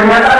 Pernyataan sikap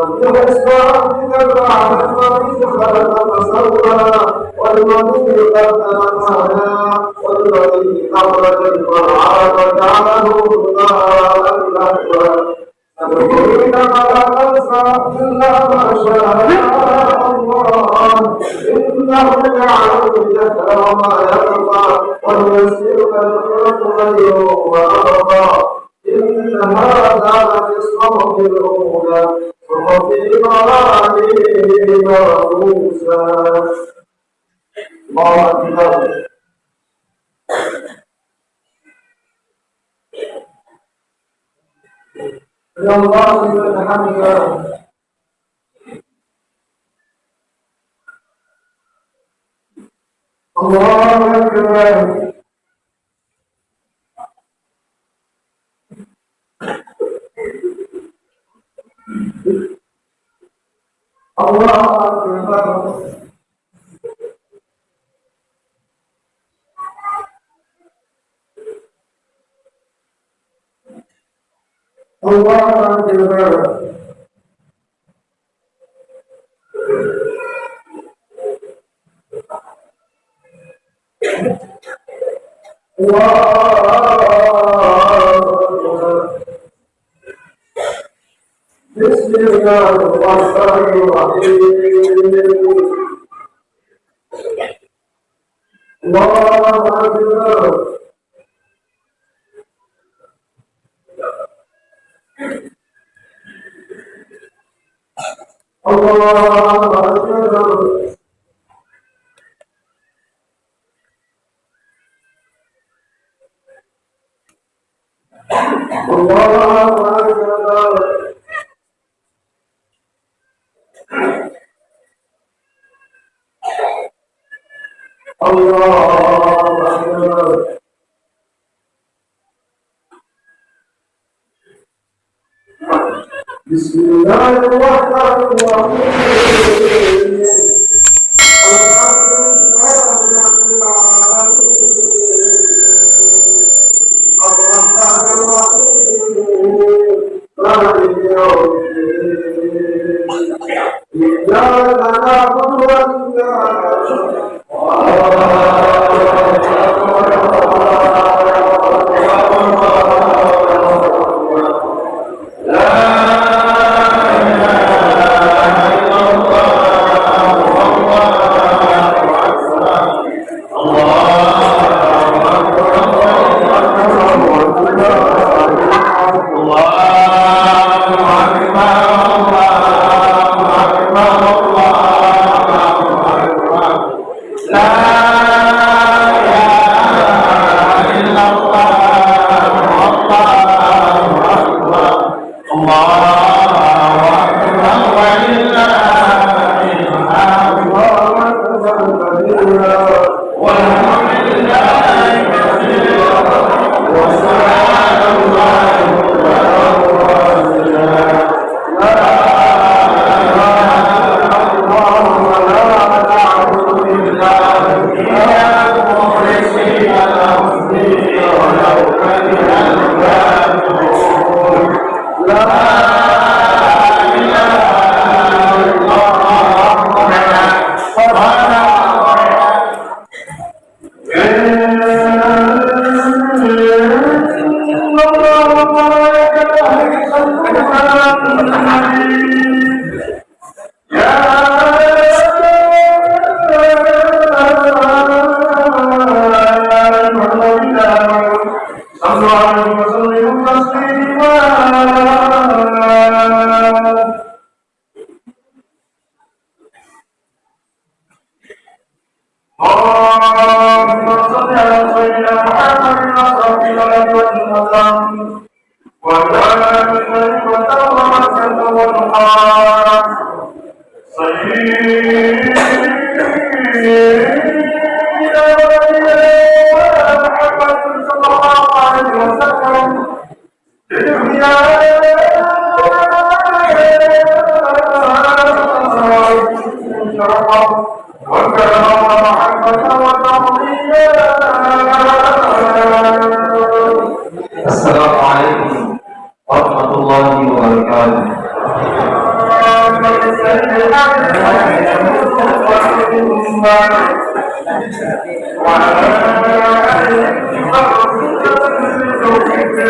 تبليغ إسلامك البعد المريض خلق فسوى والمريض قدم سعيا والمريض أخرج المرعى وجعله غثاء أحوى تدعين فلا تنسى إلا ما الله إنه يعلم الجهل وما يخفى ويسيرك الخلق غيره وأرضى إن هذا لفي الصمت الأولى وفي مرامين موسى. الله أكبر الله أكبر அவங்களும் அவங்க الله أكبر. بسم الله الرحمن الرحيم.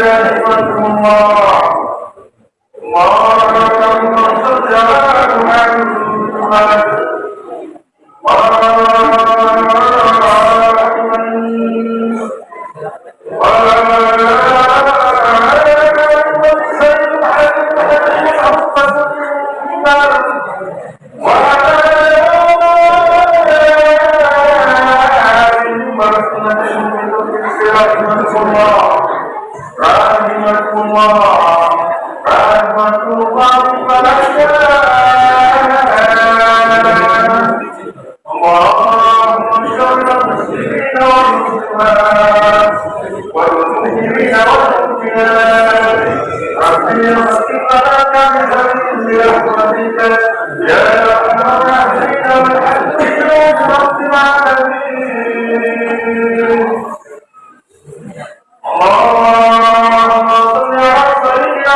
الله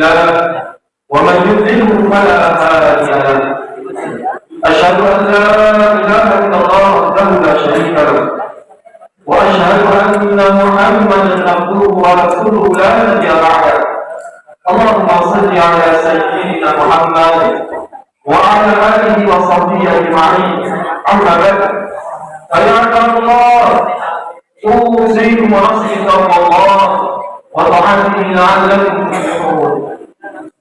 له ومن يضلله فلا هادي له. أشهد أن لا إله إلا الله وحده لا شريك له. وأشهد أن محمدا عبده ورسوله لا نبي بعده. اللهم صل على سيدنا محمد وعلى آله وصحبه أجمعين. أما بعد فيا عباد الله أوصيكم ونفسي تقوى الله وطاعته لعلكم تفلحون.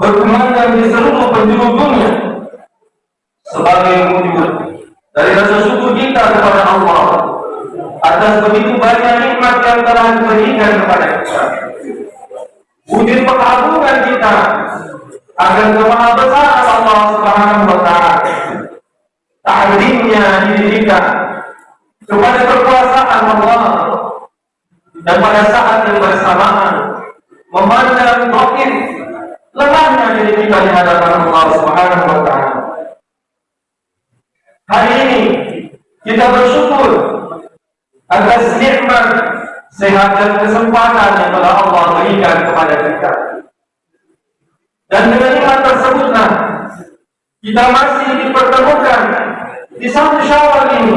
berkumandang di seluruh penjuru dunia sebagai wujud dari rasa syukur kita kepada Allah atas begitu banyak nikmat yang telah diberikan kepada kita. Wujud pengagungan kita akan kemaha besar Allah Subhanahu wa taala. Ta'zimnya diri kita kepada kekuasaan Allah dan pada saat yang bersamaan memandang dokin lemahnya diri kita di hadapan Allah Subhanahu wa taala. Hari ini kita bersyukur atas nikmat sehat dan kesempatan yang telah Allah berikan kepada kita. Dan dengan nikmat tersebutlah kita masih dipertemukan di satu syawal ini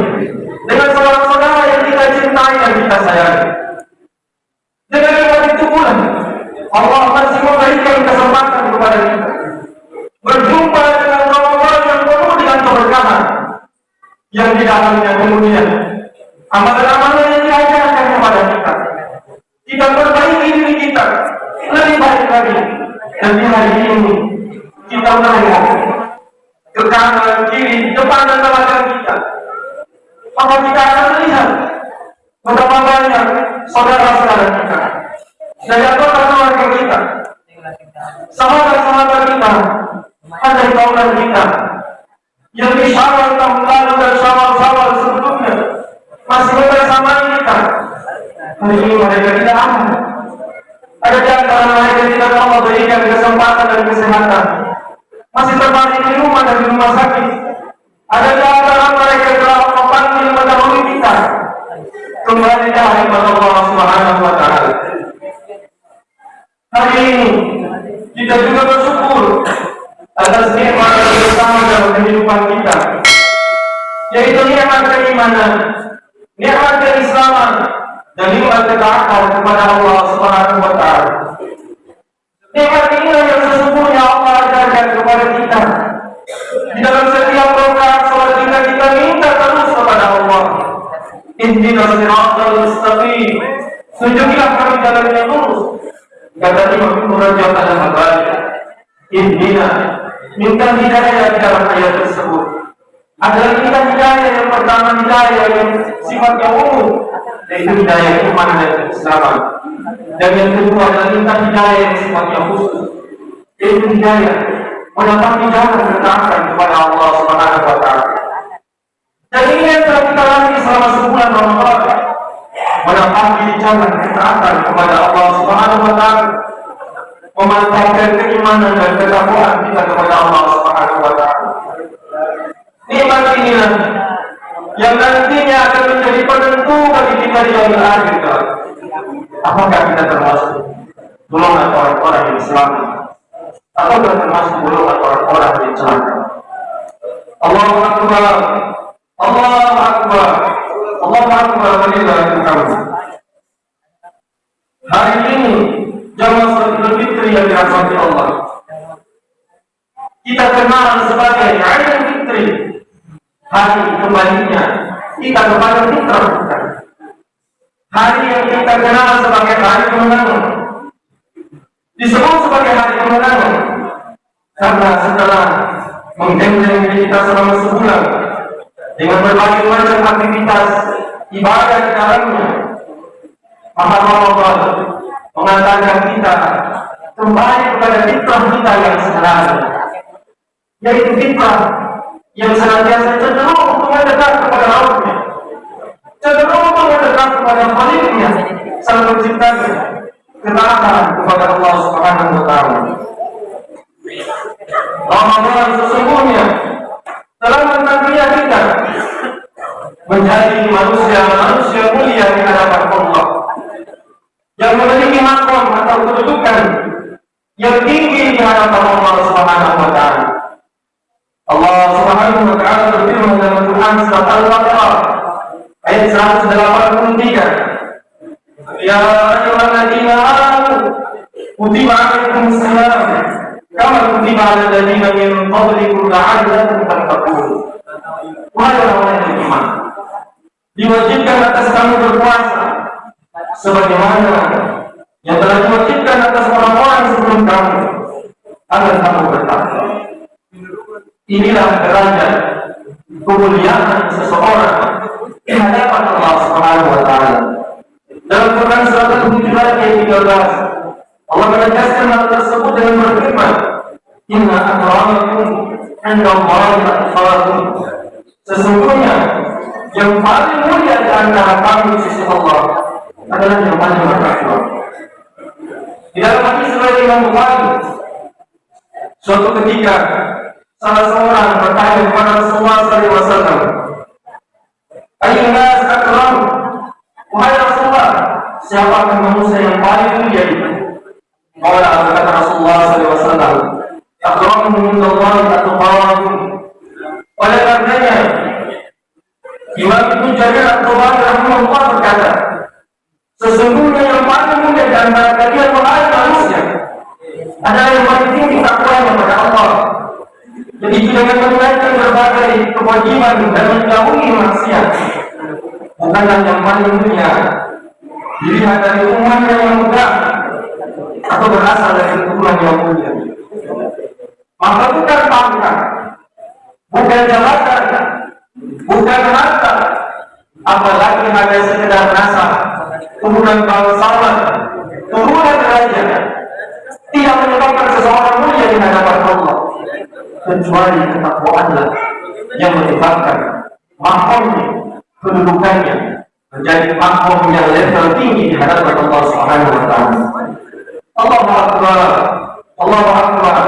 dengan saudara-saudara yang kita cintai dan kita sayangi. Dengan nikmat itu pula Allah masih memberikan kesempatan kepada kita. Berjumpa dengan Ramadan yang penuh dengan keberkahan yang di dalamnya kemudian. Amalan-amalan ketaatan kepada Allah Subhanahu wa taala nikmat inilah yang sesungguhnya Allah ajarkan kepada kita. Di dalam setiap rakaat salat kita kita minta terus kepada Allah. Ihdinas siratal mustaqim. Tunjukilah kami jalan yang lurus. Kata Imam Ibnu Rajab al-Hambali Ihdina minta hidayah dalam ayat tersebut adalah kita hidayah yang pertama hidayah yang sifatnya umum yaitu hidayah iman dan keislaman dan yang kedua adalah minta hidayah yang sifatnya khusus. Yaitu hidayah. Mendapat jalan ketaatan kepada Allah Subhanahu wa taala? Dan ini yang telah kita lalui selama sebulan Ramadan. Mendapat jalan ketaatan kepada Allah Subhanahu wa taala? Memantapkan keimanan dan ketakwaan kita kepada Allah Subhanahu wa taala. Nikmat inilah yang nantinya akan menjadi penentu bagi kita di yaumil akhir kelak. Apakah kita termasuk golongan orang-orang yang selamat? Apakah termasuk golongan orang-orang yang celaka? Allahu Akbar. Allahu Akbar. Allahu Akbar walillahil hamd. Hari ini jamaah Idul Fitri yang dirahmati Allah. kita kenal sebagai hari kembalinya kita kepada fitrah kita hari yang kita kenal sebagai hari kemenangan. Disebut sebagai hari kemenangan karena setelah menggandeng kita selama sebulan dengan berbagai macam aktivitas ibadah di dalamnya maka Allah mengatakan kita kembali kepada fitrah kita yang sebenarnya yaitu fitrah yang senantiasa cenderung untuk mendekat kepada Rabbnya cenderung untuk mendekat kepada Khalilnya sang penciptanya. Ketaatan kepada Allah Subhanahu wa taala. Ramadan sesungguhnya telah mentakdirkan kita menjadi manusia-manusia mulia di hadapan Allah yang memiliki makom atau kedudukan yang tinggi di hadapan Allah Subhanahu wa taala. Allah Subhanahu wa taala berfirman dalam Quran surat Al-Baqarah ayat 183. Ya ayyuhalladzina amanu kutiba 'alaikumus shiyam kama kutiba 'alal ladzina min qablikum la'allakum tattaqun. Wahai orang yang beriman, diwajibkan atas kamu berpuasa sebagaimana yang telah diwajibkan atas orang-orang sebelum kamu agar kamu bertakwa. Inilah derajat kemuliaan seseorang di hadapan Allah Subhanahu wa taala. Dalam Quran surat Al-Hujurat ayat 13, Allah menegaskan hal tersebut dengan berfirman, "Inna akramakum 'inda Allahi atqakum." Sesungguhnya yang paling mulia di antara kamu di sisi Allah adalah yang paling bertakwa. Di dalam hadis riwayat Imam Bukhari, suatu ketika salah seorang bertanya kepada Rasulullah SAW, Ayuh nas akram, wahai Rasulullah, siapakah manusia yang paling mulia itu? Maka kata Rasulullah SAW, akramuhum indallahi atqakum. Oleh karenanya, Imam Ibnu Jarir At-Tabari rahimahullah berkata, sesungguhnya yang paling mulia di antara kalian wahai manusia adalah yang paling tinggi takwanya kepada Allah. Jadi dengan menunaikan berbagai kewajiban dan menjauhi maksiat. Bukanlah yang paling mulia. Dilihat dari umatnya yang mudah atau berasal dari keturunan yang mulia. Maka bukan pangkat, bukan jabatan, bukan harta, apalagi hanya sekedar rasa, turunan bangsawan, turunan raja, tidak menyebabkan seseorang mulia di hadapan kecuali ketakwaanlah yang menyebabkan makomnya, kedudukannya menjadi makom yang level tinggi di hadapan Allah Subhanahu wa taala. Allahu akbar. Allahu akbar.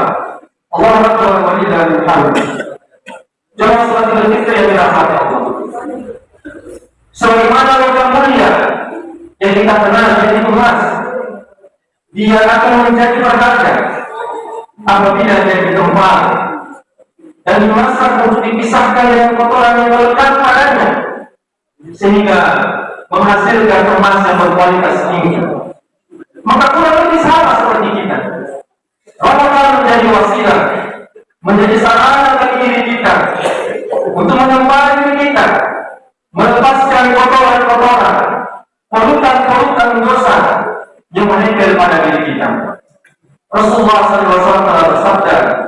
Allahu akbar wa lillahil hamd. Jemaah salat Idul Fitri yang dirahmati Allah. Sebagaimana logam mulia yang kita kenal jadi emas, dia akan menjadi berharga apabila dia ditumpah dan dimasak untuk dipisahkan dengan kotoran yang melekat padanya sehingga menghasilkan emas yang berkualitas tinggi. Maka kurang lebih sama seperti kita. Ramadan menjadi wasilah, menjadi sarana bagi diri kita untuk mengembali diri kita, melepaskan kotoran-kotoran, polutan-polutan dosa yang menempel pada diri kita. Rasulullah SAW telah bersabda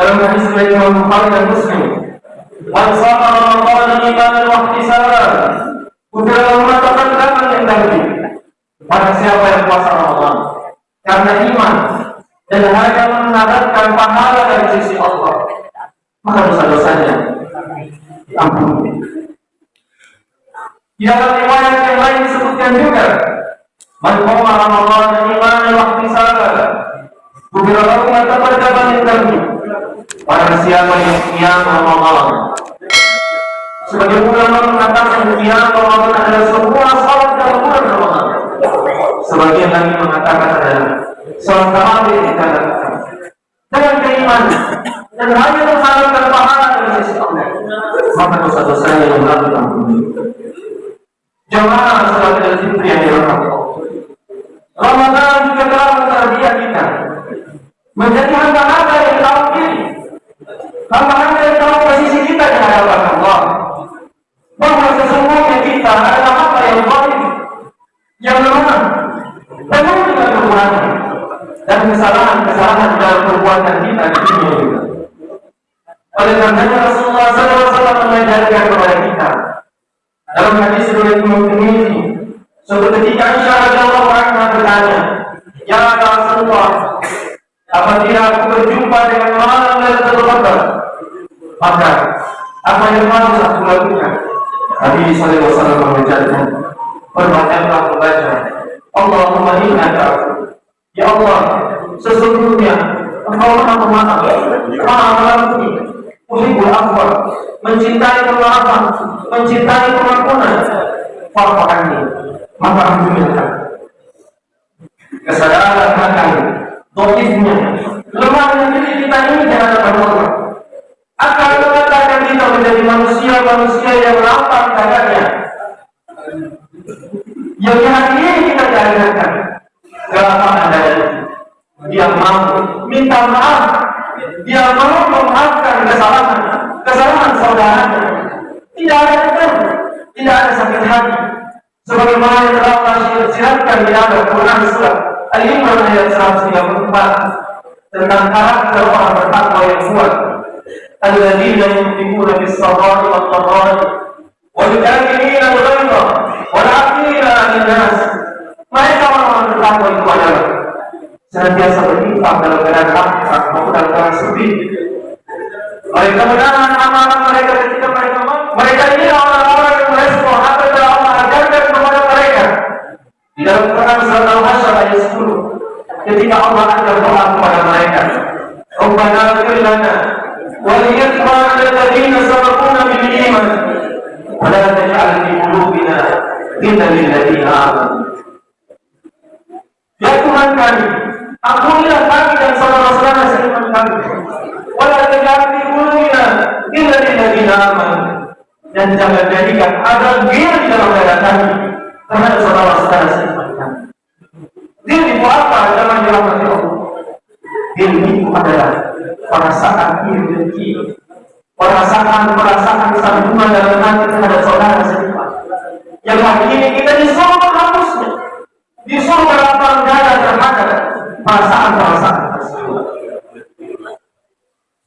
dalam hadis riwayat Imam Bukhari dan Muslim, "Man shama Ramadan imanan wa ihtisaban, kufira lahu ma taqaddama min dhanbi." Pada siapa yang puasa Ramadan karena iman dan hanya mengharapkan pahala dari sisi Allah, maka dosa-dosanya diampuni. Di dalam riwayat yang lain disebutkan juga, "Man qama Ramadan imanan wa ihtisaban, kufira lahu ma taqaddama min dhanbi." Pada siapa yang kiam Ramadan Sebagai ulama mengatakan kiam Ramadan adalah sebuah salat dalam bulan Ramadan. Sebagian lagi mengatakan adalah Salat tarawih di dalam Dengan keimanan Dan hanya mengharapkan pahala dari sisi Allah. Maka dosa-dosanya yang lalu ampuni Jemaah salat Idul Fitri yang dirahmati Ramadan juga telah mentarbiah kita menjadi yang diri Hamba-hamba yang tahu posisi kita di hadapan Allah. Bahwa sesungguhnya kita adalah hamba yang baik, yang lemah, penuh dengan kekurangan dan kesalahan-kesalahan dalam perbuatan kita di dunia ini. Oleh karenanya Rasulullah SAW mengajarkan kepada kita dalam hadis riwayat Imam Tirmidzi suatu ketika Aisyah radhiyallahu anha bertanya, "Ya Rasulullah, apabila aku berjumpa dengan malam Lailatul Qadar, maka apa yang harus aku lakukan?" Nabi sallallahu alaihi mengajarkan, "Perbanyaklah membaca Allahumma innaka Ya Allah, sesungguhnya Engkau Maha Pemaaf, Maha Mengampuni, Uhibul Afwa, mencintai kemaafan, mencintai pengampunan. Fa'fu maka ampunilah. Kesadaran akan doifnya, lemahnya diri kita ini di hadapan Allah menjadi manusia-manusia yang lapang dadanya. Yang hari ini kita diajarkan. Kelapangan dada dia mau minta maaf. Dia mau memaafkan kesalahan. Kesalahan saudaranya. Tidak ada itu tidak ada sakit hati. Sebagaimana yang telah Allah siratkan di dalam Quran surat Al-Imran ayat 134 tentang karakter orang bertakwa yang kuat sarra'i wad dharra'i wal kafirin al-ghayza wal 'afina 'anil nas mereka orang-orang bertakwa itu adalah senantiasa berinfak dalam keadaan lapang maupun dalam keadaan sepi. Mereka menahan amanah mereka ketika mereka. Mereka ini orang-orang yang merespon apa yang Allah ajarkan kepada mereka. Di dalam Quran surat Al-Hasyr ayat 10, ketika Allah ajar doa kepada mereka, Rabbana lana alladziina taj'al fi qulubina ghillan lil ladziina amanu. Ya Tuhan kami, ampunilah kami dan saudara-saudara seiman kami. Wala taj'al fi qulubina ghillan lil ladziina amanu. Dan jangan jadikan ada ghil di dalam dada kami terhadap saudara-saudara seiman kami. Ghil apa? Jangan dirahmati Allah. Ghil itu adalah perasaan iri dengki, perasaan perasaan sambungan dalam hati terhadap saudara seiman. Yang hari ini kita disuruh menghapusnya, disuruh berlapang dada terhadap perasaan-perasaan tersebut.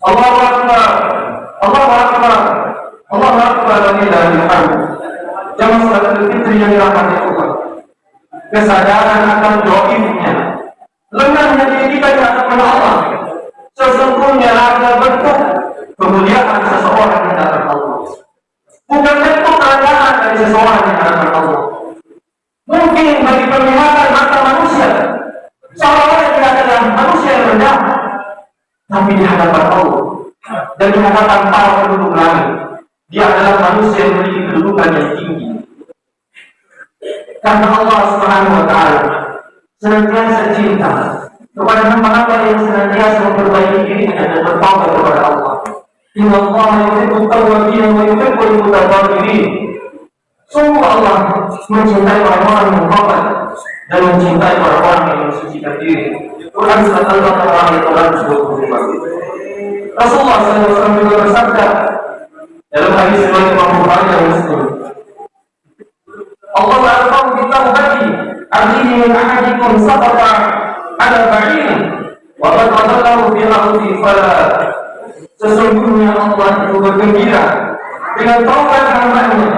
Allah Akbar, Allah Akbar, Allah Akbar walillahil hamd. Jamaah salat fitri yang dirahmati Allah. Kesadaran hadapan para penduduk langit, dia adalah manusia yang memiliki kedudukan yang tinggi. Karena Allah Subhanahu wa taala senantiasa cinta kepada hamba-hamba yang senantiasa memperbaiki dirinya dan bertaubat kepada Allah. Inna Allah yuhibbu tawwabin wa yuhibbu al-mutatahhirin. Sungguh Allah mencintai orang-orang yang taubat dan mencintai orang-orang yang mensucikan diri. Quran surat Al-Baqarah ayat 125. Rasulullah SAW juga bersabda dalam hadis riwayat Imam Bukhari dan Muslim. Allah ta'ala kita bagi artinya min ahadikum sabata ala ba'in wa qad adallahu fi ardi fala sesungguhnya Allah itu bergembira dengan taubat hambanya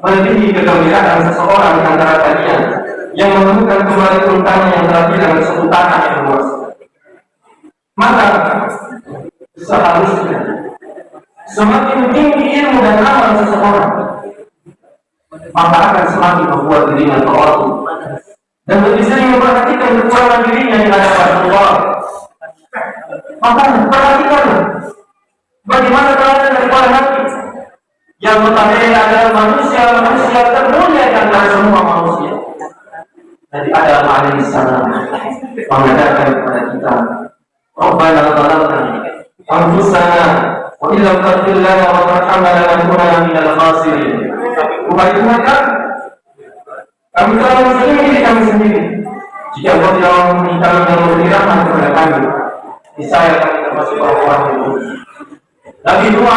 melebihi kegembiraan seseorang antara kalian yang menemukan kembali untanya yang telah hilang tanah yang luas. Maka seharusnya semakin tinggi ilmu dan amal seseorang, maka akan semakin membuat dirinya terlalu dan lebih sering memperhatikan kekurangan dirinya di hadapan Allah. Maka perhatikan bagaimana keadaan dari para nabi yang notabene adalah manusia-manusia termulia di antara semua manusia. Nabi Adam alaihissalam mengatakan kepada kita, Rabbana zalamna lana wa tarhamna lanakunanna minal khasirin. Wahai Tuhan kami, telah menzalimi diri kami sendiri. Jika Allah tidak kami dan memberi kepada kami, niscaya kami termasuk orang-orang yang Nabi Nuh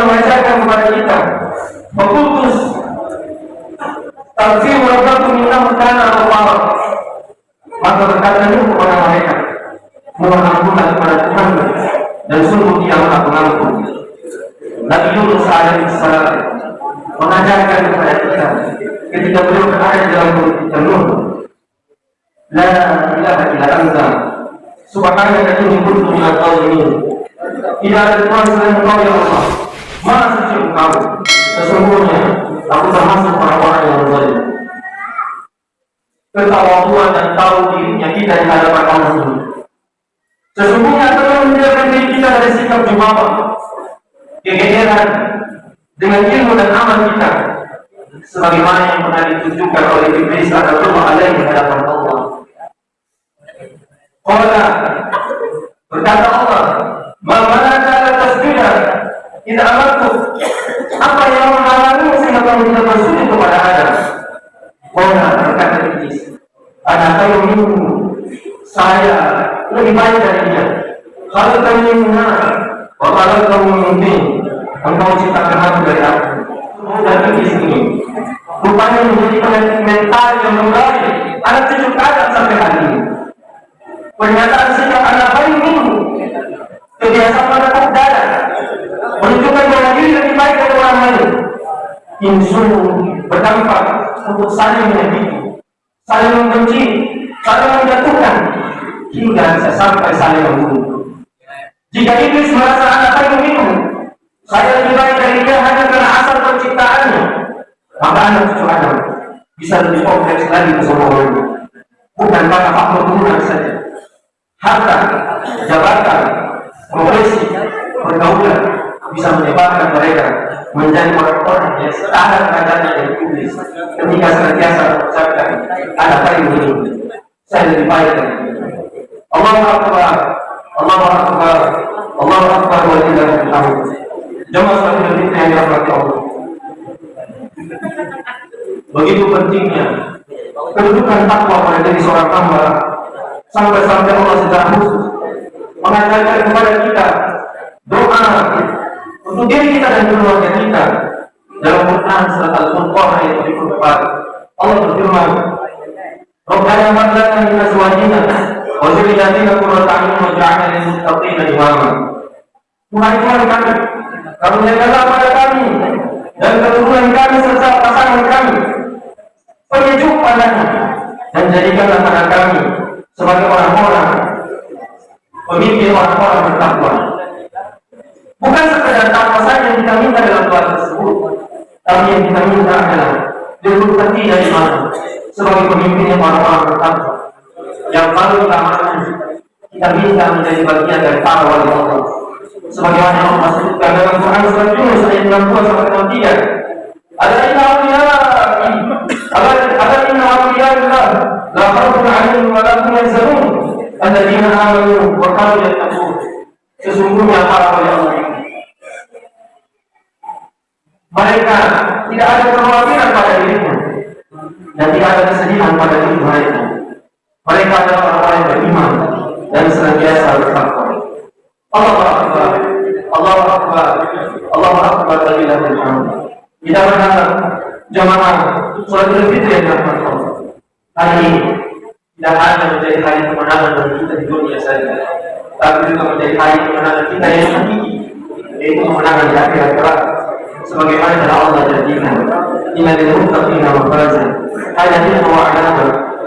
mengajarkan kepada kita Fakultus Tafsir Rabbakum minnahu kana Allah Maka berkata Nuh kepada mereka Mohon ampunan kepada Tuhan Dan sungguh dia maha pengampun Nabi Yunus alaihissalam Mengajarkan kepada kita Ketika beliau berada dalam mulut kita Nuh La ilaha illa anta Subhanaka inni kuntu minal zalimin tidak ada Tuhan selain Engkau ya Allah. Mana suci Engkau? Sesungguhnya aku termasuk orang-orang yang berzalim. Ketawaduan dan tahu dirinya kita di hadapan Allah. Sesungguhnya telah menjadikan diri kita dari sikap jumawa, kegeeran dengan ilmu dan amal kita, sebagaimana yang pernah ditunjukkan oleh Iblis atau Allah alaihi di hadapan Allah. Allah berkata Allah, Bagaimana cara tasbihah? Tidak amarku. Apa yang menghalangi sehingga kamu tidak bersujud kepada Adam? Qala berkata Iblis. Ada kayu minum. Saya lebih baik dari dia. Kalau kamu minumnya, kalau kamu minum engkau ciptakan aku dari aku. Dan Iblis ini rupanya menjadi mental yang membaik. Anak cucu Adam sampai hari ini. Pernyataan sikap anak bayi minggu kebiasaan menepuk dada menunjukkan bahwa diri lebih baik dari orang lain sungguh berdampak untuk saling menyakiti saling membenci saling menjatuhkan hingga bisa sampai saling membunuh jika iblis merasa anak paling minum saya lebih baik dari dia hanya karena asal penciptaannya. Maka anak cucu Adam bisa lebih kompleks lagi ke semua orang bukan karena faktor turunan saja. Harta jabatan profesi pergaulan bisa menyebabkan mereka menjadi orang-orang yang setara derajatnya dari iblis. Ketika senantiasa mengucapkan ada paling ini saya lebih baik dari Allah Akbar. Allah Akbar. Allah Akbar wa lillahi hamd jemaah salat kita yang dirahmati Allah begitu pentingnya kedudukan takwa pada diri seorang hamba sampai-sampai Allah secara khusus mengajarkan kepada kita doa untuk diri kita dan keluarga kita dalam Quran surat Al-Furqan ayat 74 Allah berfirman Rabbana hab lana min azwajina kami. Kami dan kami serta pasangan kami. Pandangan dan jadikanlah kami sebagai orang-orang. Pemimpin orang-orang. Bukan sekedar takwa saja yang kita minta dalam doa tersebut, tapi yang kita minta adalah dari mana? Sebagai pemimpin orang-orang bertakwa. Yang paling utama kita minta menjadi bagian dari wali Allah. Sebagaimana yang Allah sebutkan dalam Quran surat Yunus ayat 62 sampai 63. Ada inna awliya ada ada inna awliya Allah la khaufun 'alaihim wa la hum yahzanun. Alladzina amanu wa kanu yattaqun. Sesungguhnya para wali Allah mereka tidak ada kekhawatiran pada dirinya. Dan tidak ada kesedihan pada diri mereka mereka adalah orang-orang yang beriman dan senantiasa bertakwa. Allah Akbar Allah Akbar Allah Akbar walillahil hamd kita berharap jamaah sholat Idul Fitri yang Allah hari ini tidak hanya menjadi hari kemenangan bagi kita di dunia saja, tapi juga menjadi hari kemenangan kita yang hakiki, yaitu kemenangan di akhirat kelak. Sebagaimana Allah janjikan, Inna lil muttaqina mafaza, hanya dia wa tawakkal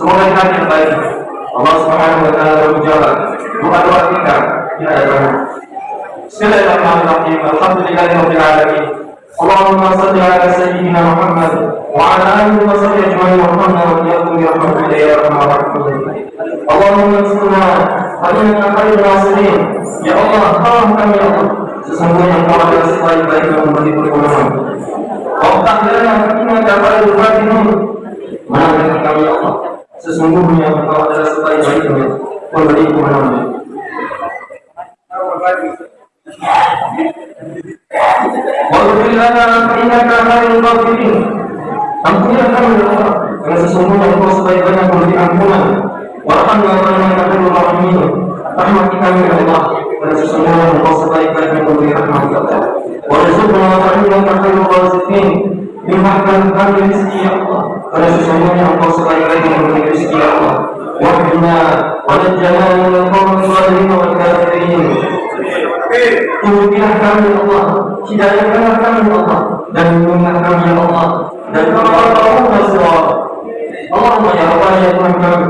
Semoga kita yang baik. Allah Subhanahu wa taala berjalan. Doa doa kita kita ada Bismillahirrahmanirrahim. Alhamdulillahi rabbil alamin. Allahumma salli ala sayyidina Muhammad wa ala alihi wa sahbihi ajma'in wa qina wa'iyakum bi rahmatika ya arhamar rahimin. Allahumma inna fa'inna khairul nasirin. Ya Allah, tolong kami ya Allah. Sesungguhnya Engkau adalah sebaik-baik yang memberi pertolongan. Kau tak ada yang dapat ini. Mana kami ya Allah? Sesungguhnya engkau adalah sebaik-baik ghafirin. Ampunilah kami ya Allah, karena sesungguhnya Engkau sebaik-baik memberi ampunan. Warhamna wa innaka khairul rahimin. Rahmati kami ya Allah, karena sesungguhnya Engkau sebaik-baik memberi rahmat ya Allah. Warzuqna wa innaka khairul raziqin. Limpahkan kami rezeki ya Allah, karena sesungguhnya Engkau sebaik-baik memberi rezeki ya Allah. Wahdina wa najjana min al-qawmi al-zalimin wal kafirin. Tunjukkanlah kami ya Allah Hidayahkanlah kami ya Allah Dan lindungilah kami ya Allah Dan Allah Allah Allahumma ya Allah ya Tuhan kami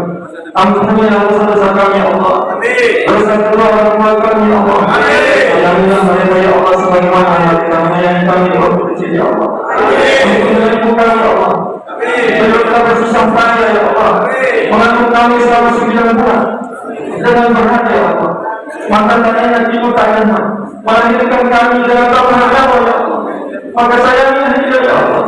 Ampunilah dosa-dosa kami ya Allah kedua orang tua kami ya Allah Sayangilah mereka ya Allah Sebagaimana yang kita menyayangi kami waktu kecil ya Allah ibu kami ya Allah Beliau telah bersusah payah ya Allah Mengandung kami selama sembilan bulan. Dengan berhati ya Allah. Maka saya tidur tak nyaman melahirkan kami dengan tak berhadapan ya Allah? Maka sayangilah dia ya Allah.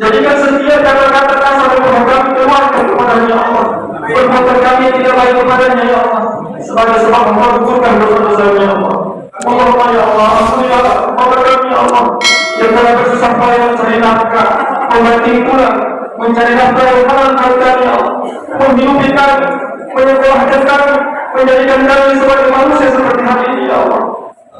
Jadikan setiap kata-kata kasar yang kami keluarkan kepadanya ya Allah. Perbuatan kami tidak baik kepadanya ya Allah. Sebagai sebab menggugurkan dosa-dosanya ya Allah. Allahumma ya Allah ampunilah kepada kami ya Allah. Yang telah bersusah payah mencari nafkah membanting pulang mencari nafkah yang halal kami Allah menghidupi kami menyekolahkan kami menjadikan kami sebagai manusia seperti hari ini ya Allah.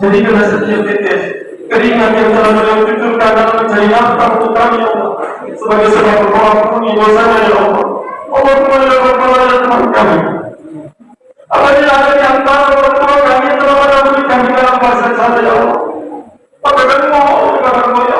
Jadikanlah setiap tetes keringat yang telah beliau cucurkan dalam mencari nafkah untuk kami ya Allah. Sebagai sebab mengampuni dosanya ya Allah. Ya Rabbal ya Tuhan kami. Apabila ada di antara orang tua kami yang telah mengampuni kami dalam masa saja ya Allah maka kami mohon kepadamu ya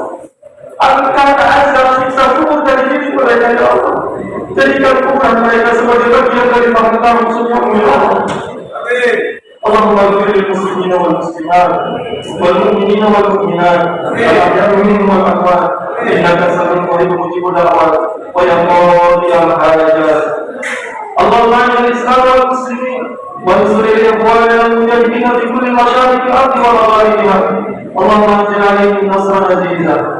angkat azab siksa kubur dari diri mereka ya Allah jadikan kuburan mereka sebagai bagian dari panggilan musuhmu ya Allah Amin اللهم اغفر للمسلمين والمسلمات والمؤمنين والمؤمنات الاحياء منهم والاموات انك سميع قريب مجيب الدعوات ويا قاضي الحاجات اللهم اعز الاسلام والمسلمين وانصر الاخوان المجاهدين في كل مشارق الارض ومغاربها اللهم انزل عليهم نصرا عزيزا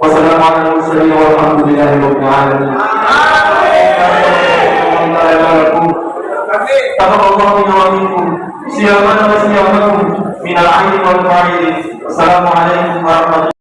Assalamualaikum warahmatullahi wabarakatuh.